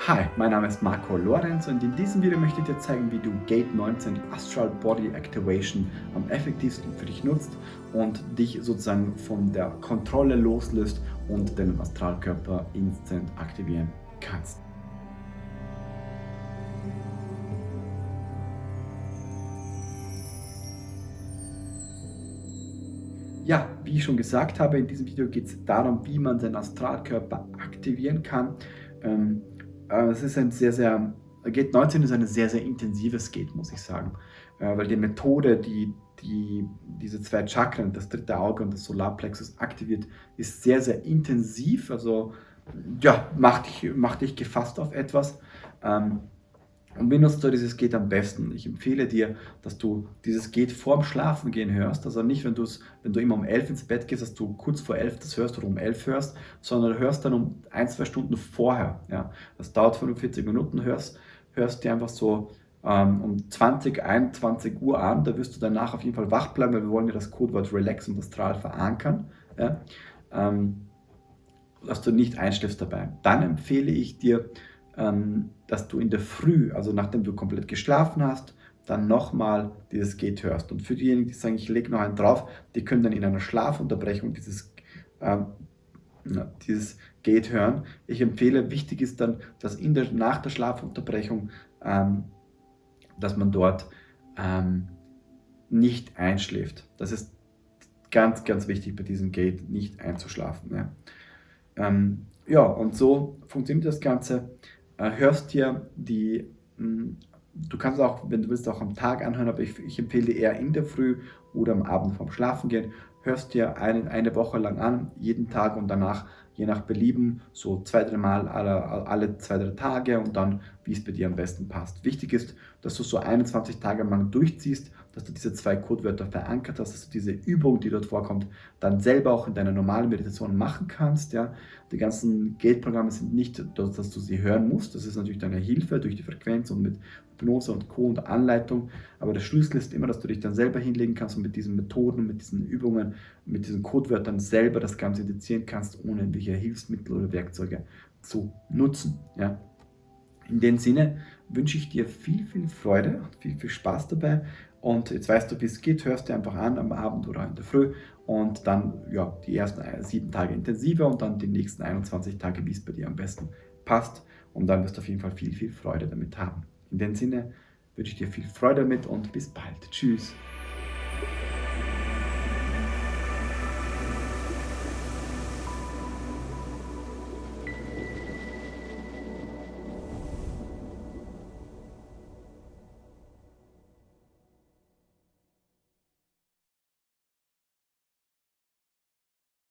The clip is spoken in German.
Hi, mein Name ist Marco Lorenz und in diesem Video möchte ich dir zeigen, wie du Gate 19 Astral Body Activation am effektivsten für dich nutzt und dich sozusagen von der Kontrolle loslöst und deinen Astralkörper instant aktivieren kannst. Ja, wie ich schon gesagt habe, in diesem Video geht es darum, wie man seinen Astralkörper aktivieren kann. Ähm, äh, es ist ein sehr, sehr, Gate 19 ist ein sehr, sehr intensives Gate, muss ich sagen. Äh, weil die Methode, die, die diese zwei Chakren, das dritte Auge und das Solarplexus aktiviert, ist sehr, sehr intensiv. Also ja, macht dich, macht dich gefasst auf etwas. Ähm, und wie nutzt du dieses Geht am besten? Ich empfehle dir, dass du dieses Geht vorm Schlafengehen hörst. Also nicht, wenn, wenn du immer um 11 ins Bett gehst, dass du kurz vor 11 das hörst oder um 11 hörst, sondern du hörst dann um ein, zwei Stunden vorher. Ja. Das dauert 45 Minuten, hörst, hörst dir einfach so ähm, um 20, 21 Uhr an. Da wirst du danach auf jeden Fall wach bleiben, weil wir wollen ja das Codewort Relax und Astral verankern. Ja. Ähm, dass du nicht einschläfst dabei. Dann empfehle ich dir, dass du in der Früh, also nachdem du komplett geschlafen hast, dann nochmal dieses Geht hörst. Und für diejenigen, die sagen, ich lege noch einen drauf, die können dann in einer Schlafunterbrechung dieses, ähm, dieses Geht hören. Ich empfehle, wichtig ist dann, dass in der, nach der Schlafunterbrechung, ähm, dass man dort ähm, nicht einschläft. Das ist ganz, ganz wichtig bei diesem Gate, nicht einzuschlafen. Ja, ähm, ja und so funktioniert das Ganze hörst dir die, hm, du kannst auch, wenn du willst, auch am Tag anhören, aber ich, ich empfehle dir eher in der Früh oder am Abend vorm Schlafen gehen, hörst dir eine, eine Woche lang an, jeden Tag und danach je nach Belieben, so zwei, drei Mal alle, alle zwei, drei Tage und dann, wie es bei dir am besten passt. Wichtig ist, dass du so 21 Tage lang durchziehst, dass du diese zwei Codewörter verankert hast, dass du diese Übung, die dort vorkommt, dann selber auch in deiner normalen Meditation machen kannst. Ja. Die ganzen Gate-Programme sind nicht, dass du sie hören musst, das ist natürlich deine Hilfe durch die Frequenz und mit Hypnose und Co. und Anleitung. Aber der Schlüssel ist immer, dass du dich dann selber hinlegen kannst und mit diesen Methoden, mit diesen Übungen, mit diesen Codewörtern selber das Ganze indizieren kannst, ohne irgendwelche Hilfsmittel oder Werkzeuge zu nutzen. Ja. In dem Sinne wünsche ich dir viel, viel Freude und viel, viel Spaß dabei. Und jetzt weißt du, wie es geht, hörst du einfach an am Abend oder in der Früh und dann ja, die ersten sieben Tage intensiver und dann die nächsten 21 Tage, wie es bei dir am besten passt. Und dann wirst du auf jeden Fall viel, viel Freude damit haben. In dem Sinne wünsche ich dir viel Freude damit und bis bald. Tschüss.